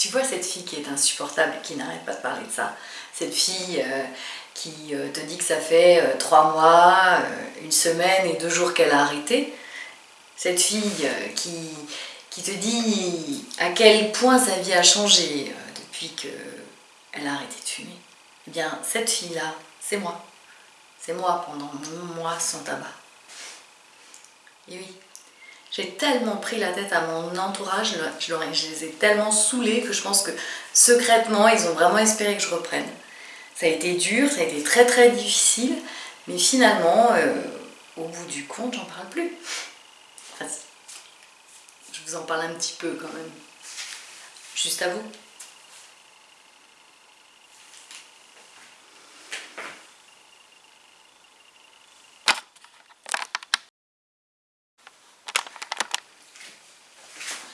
Tu vois cette fille qui est insupportable, qui n'arrête pas de parler de ça. Cette fille euh, qui euh, te dit que ça fait euh, trois mois, une semaine et deux jours qu'elle a arrêté. Cette fille qui, qui te dit à quel point sa vie a changé depuis qu'elle a arrêté de fumer. Eh bien, cette fille-là, c'est moi. C'est moi pendant mon mois sans tabac. Et oui, j'ai tellement pris la tête à mon entourage, je, les ai tellement saoulés que je pense que secrètement, ils ont vraiment espéré que je reprenne. Ça a été dur, ça a été très très difficile, mais finalement, euh, au bout du compte, j'en parle plus. Enfin, je vous en parle un petit peu quand même. Juste à vous.